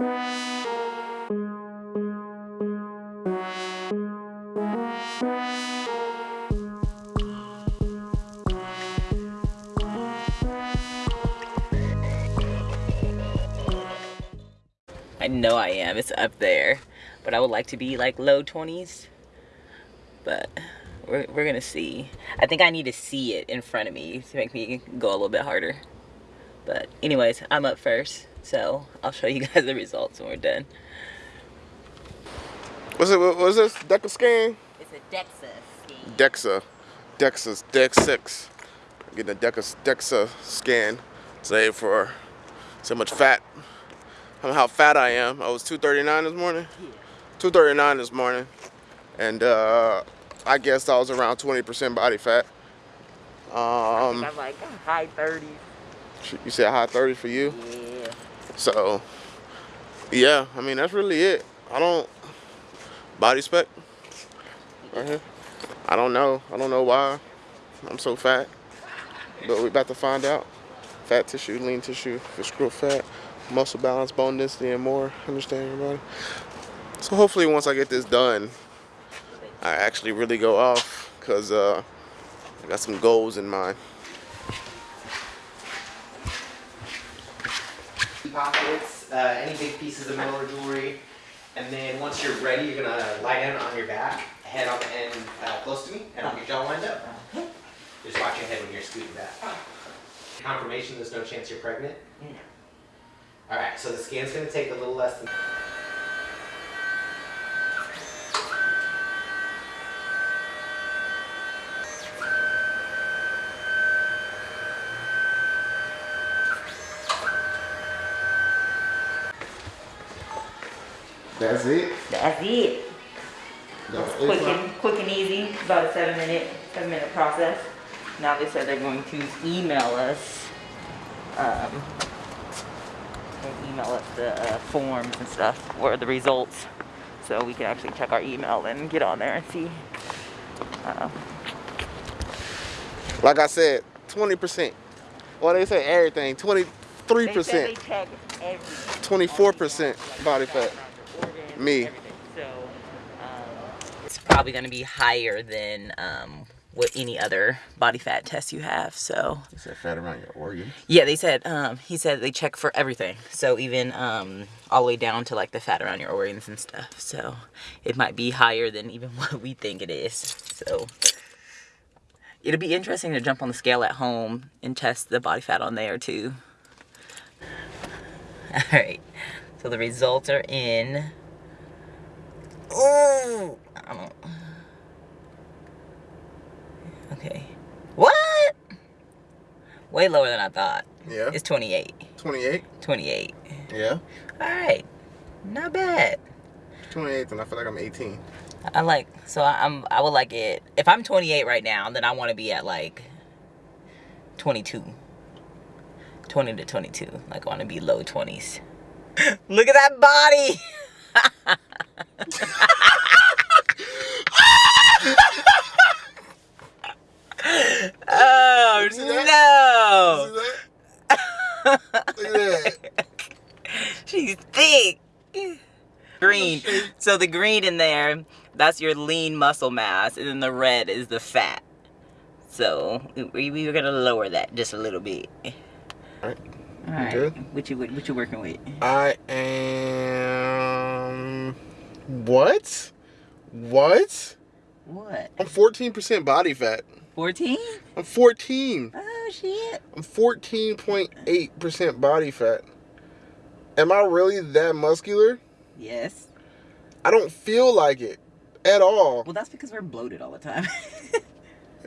I know I am. It's up there. But I would like to be like low 20s. But we're, we're gonna see. I think I need to see it in front of me to make me go a little bit harder. But anyways, I'm up first. So I'll show you guys the results when we're done. What's it? What was this? DEXA scan? It's a DEXA scheme. DEXA. DEXA's Dex 6. Getting a DEXA, DEXA scan today for so much fat. How fat I am. I was 239 this morning. Yeah. 239 this morning. And uh, I guess I was around 20% body fat. Um, I'm like high 30s. you said high 30 for you? Yeah. So, yeah, I mean, that's really it. I don't, BodySpec, right here. I don't know. I don't know why I'm so fat, but we're about to find out. Fat tissue, lean tissue, visceral fat, muscle balance, bone density, and more. Understand your body. So hopefully once I get this done, I actually really go off because uh, I got some goals in mind. Pockets, uh, any big pieces of metal or jewelry. And then once you're ready, you're gonna lie down on your back, head on the end uh, close to me, and I'll get y'all lined up. Just watch your head when you're scooting back. Confirmation there's no chance you're pregnant? Alright, so the scan's gonna take a little less than That's it. That's it. That's quick and quick and easy. About a seven minute seven minute process. Now they said they're going to email us. Um, email us the uh, forms and stuff or the results, so we can actually check our email and get on there and see. Uh, Like I said, 20%. Well, they say everything, 23%, they said they check everything. 24% body fat. Me. So, um, it's probably going to be higher than um, what any other body fat test you have. So, Is that fat around your organs? yeah, they said um, he said they check for everything. So even um, all the way down to like the fat around your organs and stuff. So it might be higher than even what we think it is. So it'll be interesting to jump on the scale at home and test the body fat on there too. All right. So the results are in. Oh, I don't. Okay. What? Way lower than I thought. Yeah. It's 28. 28? 28. Yeah. All right. Not bad. 28, and I feel like I'm 18. I like so I- I'm I would like it if I'm 28 right now then I want to be at like 22 20 to 22 like I want to be low 20s look at that body oh no that? Look at that. She's thick. Green. So the green in there, that's your lean muscle mass, and then the red is the fat. So we, we were gonna lower that just a little bit. Alright. All right. Good. What you what you working with? I am. What? What? What? I'm 14% body fat. 14? I'm 14. Oh shit. I'm 14.8% body fat. Am I really that muscular? Yes. I don't feel like it at all. Well, that's because we're bloated all the time.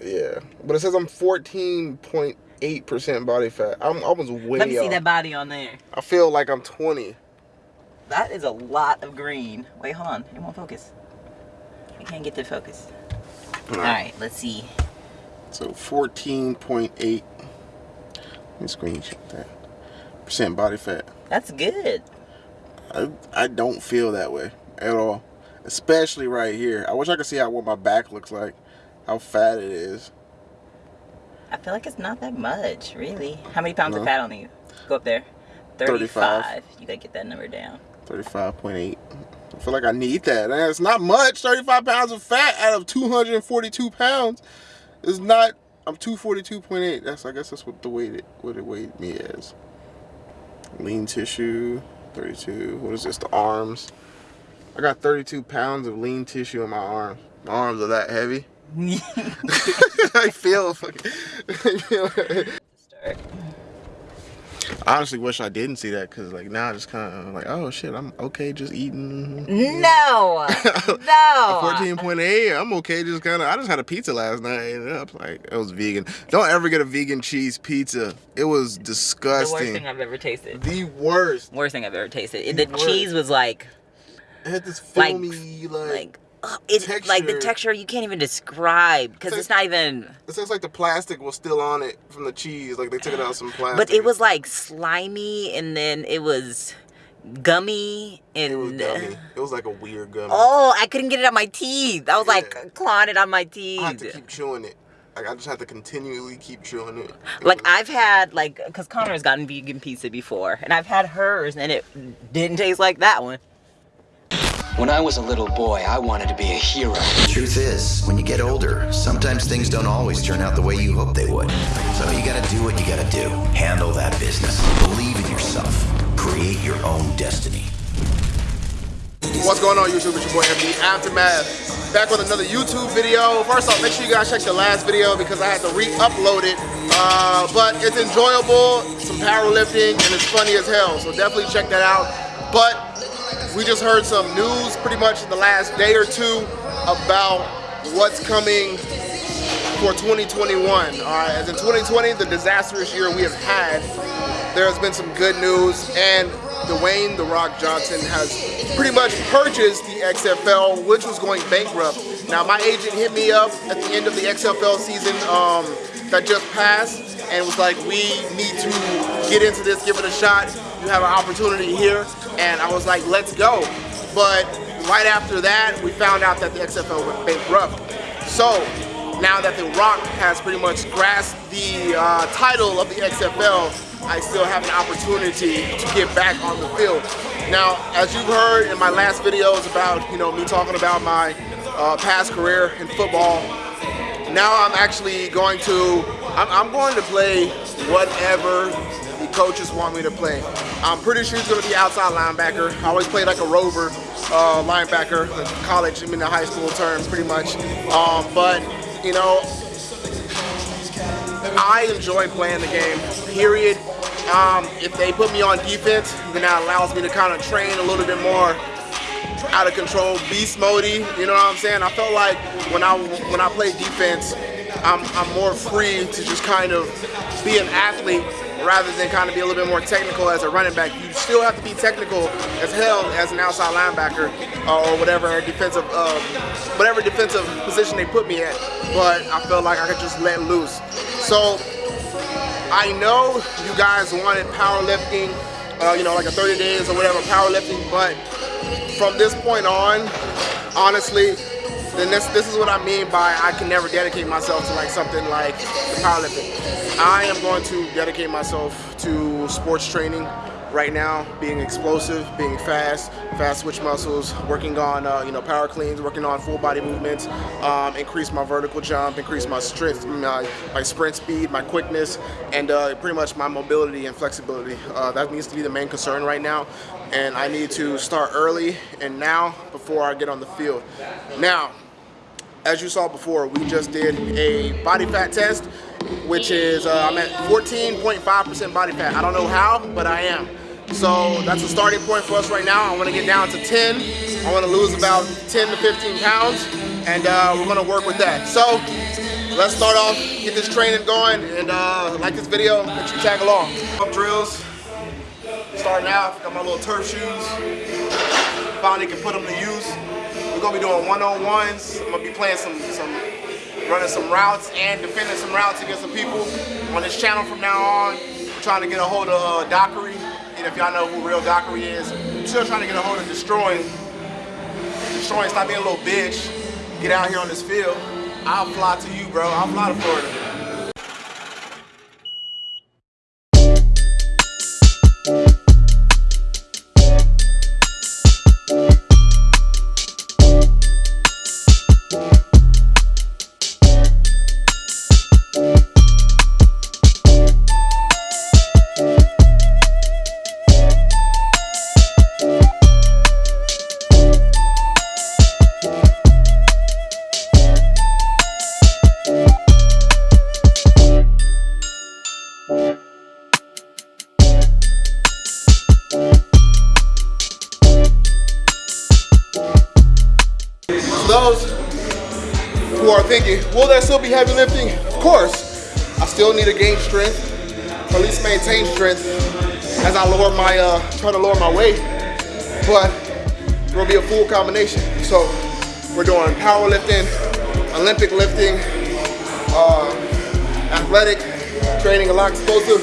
Yeah, but it says I'm 14.8% body fat. I'm, I was way Let me see that body on there. I feel like I'm 20. That is a lot of green. Wait, hold on. It won't focus. I can't get to focus. All right, let's see. So 14.8. Let me screenshot that. Percent body fat. That's good. I, I don't feel that way at all. Especially right here. I wish I could see how what my back looks like. How fat it is. I feel like it's not that much, really. How many pounds No. of fat on you? Go up there. 35. 35. You gotta get that number down. 35.8. I feel like I need that. And it's not much. 35 pounds of fat out of 242 pounds is not. I'm 242.8. That's I guess that's what the weight it what it weighed me as. Lean tissue, 32. What is this? The arms. I got 32 pounds of lean tissue in my arms. My arms are that heavy. I feel. I feel Start. I honestly wish I didn't see that because like now I just kind of like oh shit I'm okay just eating No, no. fourteen point eight I'm okay just kind of I just had a pizza last night and I was like it was vegan don't ever get a vegan cheese pizza it was disgusting. The worst thing I've ever tasted. the worst Worst thing I've ever tasted. The The cheese was like, it had this Like- filmy like, like, it's like the Texture. texture you can't even describe because It's it's not even. it looks like the plastic was still on it from the cheese like they took it out of some plastic But it was like slimy, and then it was gummy, and it was gummy it was like a weird gummy oh, I couldn't get it out my teeth. I was Yeah. like clawing it on my teeth. I had to keep chewing it like I just had to continually keep chewing it It Like was- I've had like, cause Connor's gotten vegan pizza before, and I've had hers, and it didn't taste like that one. When I was a little boy, I wanted to be a hero. The truth is, when you get older, sometimes things don't always turn out the way you hope they would. So you gotta do what you gotta do. Handle that business. Believe in yourself. Create your own destiny. What's going on YouTube? It's your boy MD Aftermath. Back with another YouTube video. First off, make sure you guys check the last video because I had to re-upload it. Uh, but it's enjoyable, some powerlifting, and it's funny as hell. So definitely check that out. But we just heard some news pretty much in the last day or two about what's coming for 2021. All right, as in 2020, the disastrous year we have had, there has been some good news, and Dwayne The Rock Johnson has pretty much purchased the XFL, which was going bankrupt. Now, my agent hit me up at the end of the XFL season um, that just passed and was like, we need to get into this, give it a shot. You have an opportunity here. And I was like, let's go. But right after that, we found out that the XFL went bankrupt. So now that The Rock has pretty much grasped the uh, title of the XFL, I still have an opportunity to get back on the field. Now, as you've heard in my last videos about, you know, me talking about my uh, past career in football, now I'm actually going to, I'm, I'm going to play whatever coaches want me to play. I'm pretty sure he's going to be outside linebacker. I always played like a rover uh, linebacker in college, I mean the high school terms pretty much. Um, but, you know, I enjoy playing the game, period. Um, if they put me on defense, then that allows me to kind of train a little bit more out of control, beast modey. You know what I'm saying? I felt like when I when I play defense, I'm I'm more free to just kind of be an athlete rather than kind of be a little bit more technical as a running back. You still have to be technical as hell as an outside linebacker uh, or whatever defensive uh, whatever defensive position they put me at. But I felt like I could just let loose. So I know you guys wanted powerlifting, uh, you know, like a 30 days or whatever powerlifting, but from this point on, honestly, then this this is what I mean by I can never dedicate myself to like something like the powerlifting. I am going to dedicate myself to sports training right now, being explosive, being fast, fast switch muscles, working on uh, you know power cleans, working on full body movements, um, increase my vertical jump, increase my strength, my, my sprint speed, my quickness, and uh, pretty much my mobility and flexibility. Uh, that needs to be the main concern right now, and I need to start early and now before I get on the field. Now, as you saw before, we just did a body fat test, which is uh, I'm at 14.5% body fat. I don't know how, but I am. So that's a starting point for us right now. I want to get down to 10. I want to lose about 10 to 15 pounds, and uh, we're going to work with that. So let's start off, get this training going, and uh, like this video, make you tag along. Up drills, starting out, got my little turf shoes. Finally can put them to use. Gonna be doing one-on-ones. I'm gonna be playing some, some, running some routes and defending some routes against some people on this channel from now on. We're trying to get a hold of uh, Dockery. And if y'all know who real Dockery is, I'm still trying to get a hold of Destroying. Destroying, stop being a little bitch. Get out here on this field. I'll fly to you, bro. I'll fly to Florida. Course. I still need to gain strength, or at least maintain strength as I lower my, uh, try to lower my weight. But it will be a full combination. So we're doing powerlifting, Olympic lifting, uh, athletic training, a lot explosive.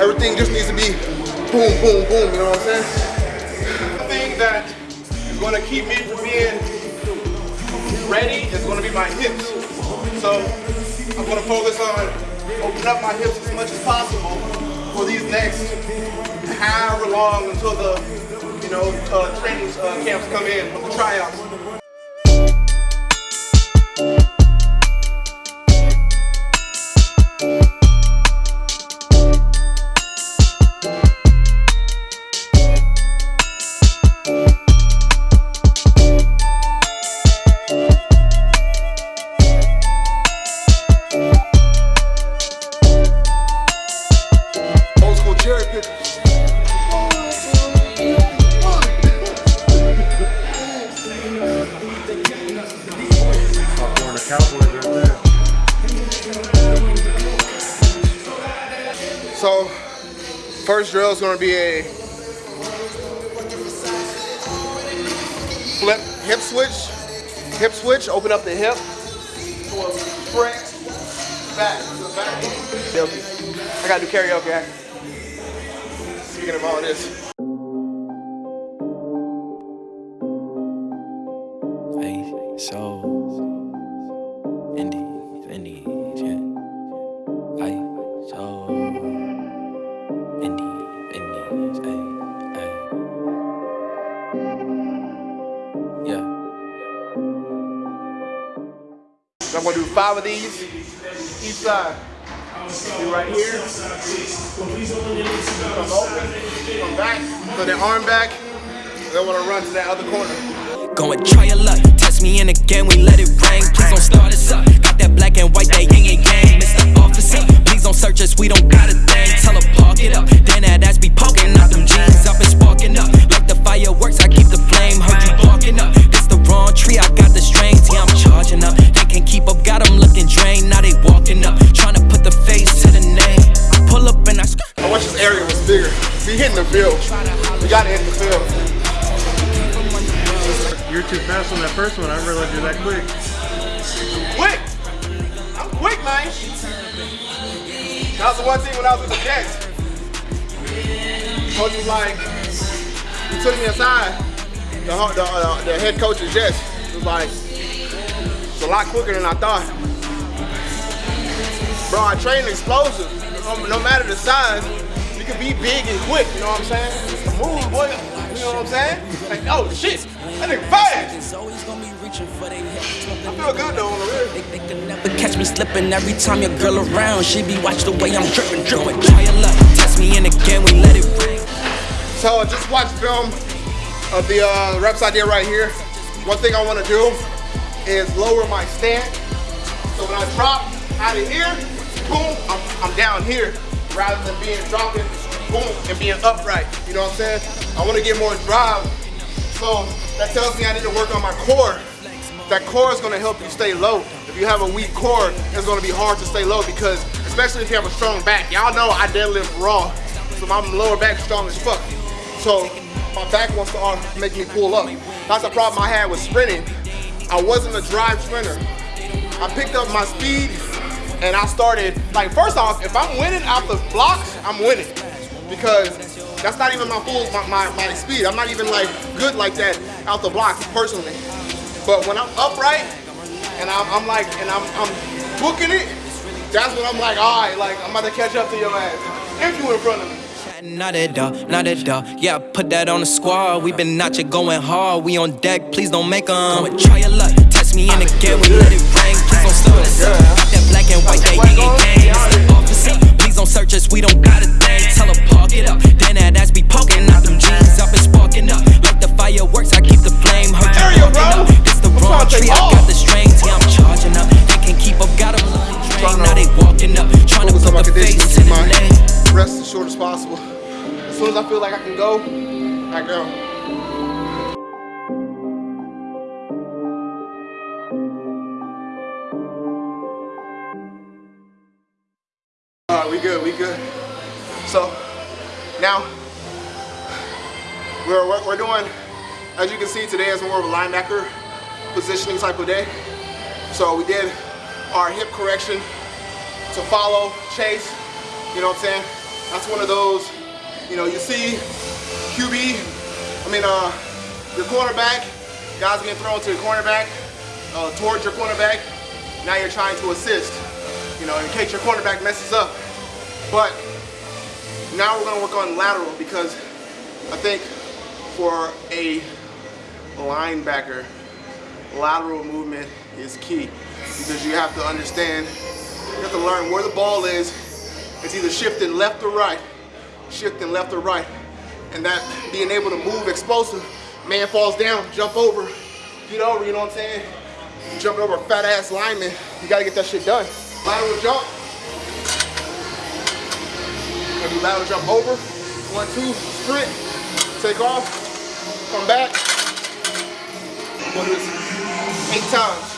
Everything just needs to be boom, boom, boom, you know what I'm saying? The thing that is gonna keep me from being ready is gonna be my hips. So I'm gonna focus on opening up my hips as much as possible for these next however long until the you know uh, training uh, camps come in the tryouts. Hip switch, open up the hip. To a sprint. Back, to the back. Karaoke. I got to do karaoke. Speaking of all this. Five of these each side. Right here. Come open, back, put the arm back. They want to run to that other corner. Go and try your luck. Test me in again, we let it rain. Please don't start us up. Got that black and white, that yin and yang. Mr. Officer, please don't search us, we don't got a thing. Tell her park it up. Then that ass be poking out them jeans. I've been sparking up. Like the fireworks, I keep the flame. Heard you barking up. This the wrong tree, I got the strings. Yeah, I'm charging up. They can't keep up, got them looking drained. Now they walking up. Trying to put the face to the name. I pull up and I. I wish this area was bigger. We hitting the field. We gotta hit the field. You're too fast on that first one. I didn't realize you're that quick. Quick! I'm quick, man. That was the one thing when I was with the Jets. Coach was like, he took me aside. The, the, uh, the head coach of Jets was like, it's a lot quicker than I thought. Bro, I train explosive. No, no matter the size, you can be big and quick, you know what I'm saying? Move, boy. You know what I'm saying? Like, oh shit, that nigga fast. Always gonna be reaching for their head. I feel good though on the real. They, they could never catch me slipping every time your girl around. She be watch the way I'm dripping, dripping. Try your luck, test me in again, we let it rain. So just watch film of the uh, reps I did right here. One thing I want to do is lower my stance. So when I drop out of here, boom, I'm, I'm down here rather than being dropping, boom, and being upright. You know what I'm saying? I want to get more drive. So that tells me I need to work on my core. That core is to help you stay low. If you have a weak core, it's to be hard to stay low because, especially if you have a strong back. Y'all know I deadlift raw, so my lower back is strong as fuck. So my back wants to make me pull up. That's the problem I had with sprinting. I wasn't a drive sprinter. I picked up my speed and I started, like first off, if I'm winning out the blocks, I'm winning. Because that's not even my full, my, my, my speed. I'm not even like good like that out the blocks personally. But when I'm upright and I'm, I'm like, and I'm, I'm booking it, that's when I'm like, all right, like I'm about to catch up to your ass. If you in front of me. Not at all, not at all. Yeah, put that on the squad. We been out here going hard. We on deck, please don't make 'em. Go and try your luck, test me in again. We let it rain, please don't start us up. That black and white, that yin and yang. Don't search us. We don't got a thing. Tell her park it up. Then that ass be poking out them jeans. I've been sparking up like the fireworks. I keep the flame. Heard you Area, bro. up. This the wrong tree. I got the strings. Yeah, I'm charging up. They can't keep up. Got 'em looking drained. Now they walking up, trying to focus on my put the face keep the my name. rest as short as possible. As soon as I feel like I can go, I go. We good, we good. So now we're, we're, doing, as you can see today is more of a linebacker positioning type of day. So we did our hip correction to follow, chase, you know what I'm saying? That's one of those, you know, you see QB, I mean, uh, your cornerback, guys getting thrown to your cornerback, uh, towards your cornerback. Now you're trying to assist, you know, in case your cornerback messes up. But now we're gonna work on lateral because I think for a linebacker, lateral movement is key because you have to understand, you have to learn where the ball is. It's either shifting left or right, shifting left or right. And that being able to move explosive, man falls down, jump over, get over, you know what I'm saying? Jumping over a fat ass lineman, you gotta get that shit done. Lateral jump. Gonna do lateral jump over, one, two, sprint, take off, come back. We'll do this eight times.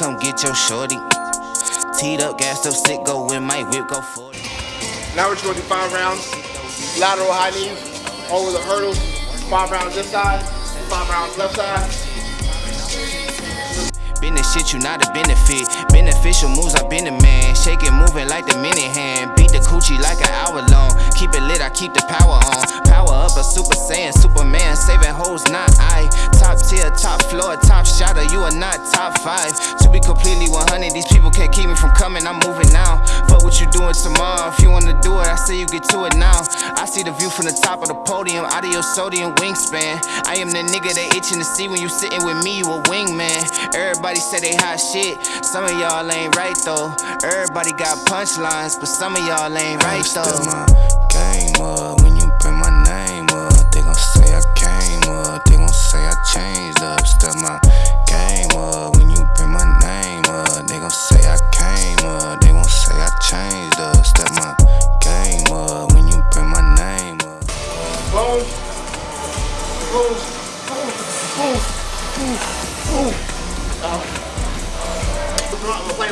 Come get your shorty. Teed up, gassed up, sick, go with my whip, go 40. Now we're gonna do five rounds. Lateral high knees over the hurdles. Five rounds this side, five rounds left side. Been the shit, you not a benefit. Beneficial moves, I been the man. Shake it, moving like the minute hand. Beat the coochie like an hour long. Keep it lit, I keep the power on. Power up, a super saiyan, Superman, saving hoes, not I. Top tier, top floor, top shotter, you are not top five. To be completely 100, these people can't keep me from coming, I'm moving now. Fuck what you doing tomorrow, if you wanna do it, I say you get to it now. I see the view from the top of the podium, your sodium wingspan. I am the nigga they itching to see when you sitting with me, you a wingman. Everybody say they hot shit, some of y'all ain't right though. Everybody got punchlines, but some of y'all ain't right Step though. my game up when you bring my name up. They gon' say I came up, they gon' say I changed up. Step my game up when you bring my name up. They gon' say I came up, they gon' say I changed up. Step my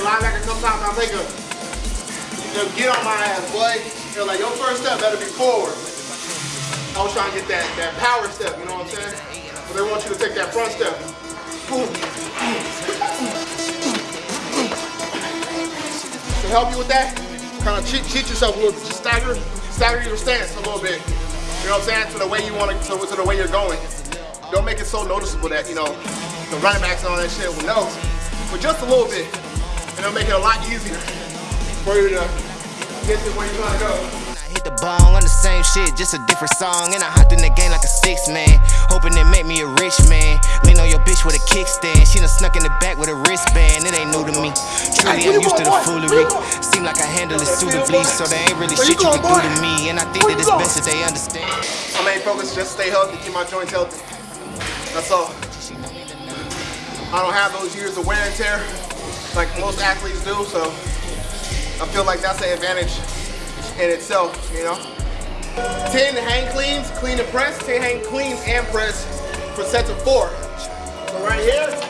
Linebacker get on my ass, boy. They're like, your first step better be forward. I was trying to get that, that power step, you know what I'm saying? But they want you to take that front step. To help you with that, kind of cheat, cheat yourself a little bit. Just stagger, stagger your stance a little bit. You know what I'm saying? To the way you want to, to, to the way you're going. Don't make it so noticeable that, you know, the running backs and all that shit will know. But just a little bit. And it'll make it a lot easier for you to get to where you're trying to go. I hit the bong on the same shit, just a different song. And I hopped in the game like a six man. Hoping it make me a rich man. Lean on your bitch with a kickstand. She done snuck in the back with a wristband. It ain't new to me. Truly, I'm used to the foolery. Seem like I handle it suitably. So there ain't really shit you can do to me. And I think that it's best that they understand. My main focus is just stay healthy, keep my joints healthy. That's all. I don't have those years of wear and tear like most athletes do, so I feel like that's an advantage in itself, you know? 10 hang cleans, clean and press, 10 hang cleans and press for sets of four. So right here,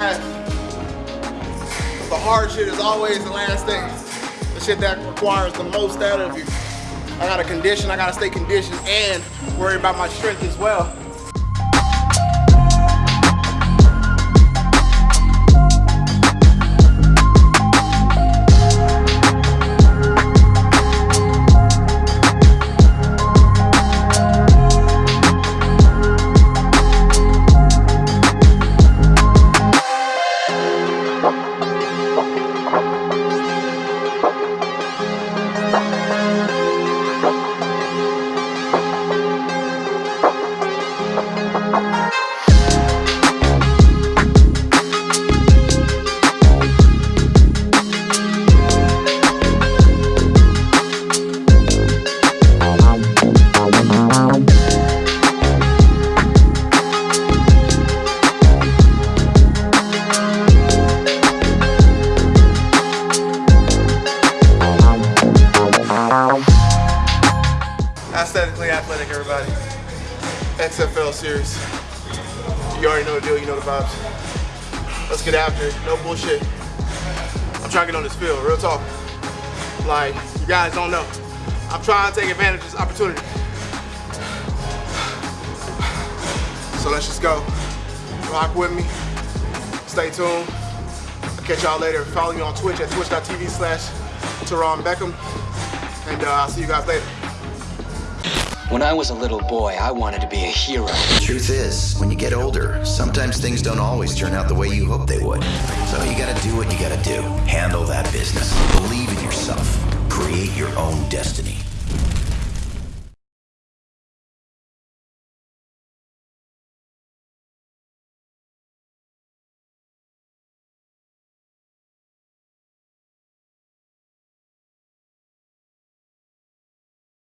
The hard shit is always the last thing. The shit that requires the most out of you. I gotta condition, I gotta stay conditioned and worry about my strength as well. Real talk. Like, you guys don't know. I'm trying to take advantage of this opportunity. So let's just go. Rock with me. Stay tuned. I'll catch y'all later. Follow me on Twitch at twitch.tv slash Beckham. And uh, I'll see you guys later. When I was a little boy, I wanted to be a hero. The truth is, when you get older, sometimes things don't always turn out the way you hope they would. So you gotta do what you gotta do. Handle that business. Believe in yourself. Create your own destiny.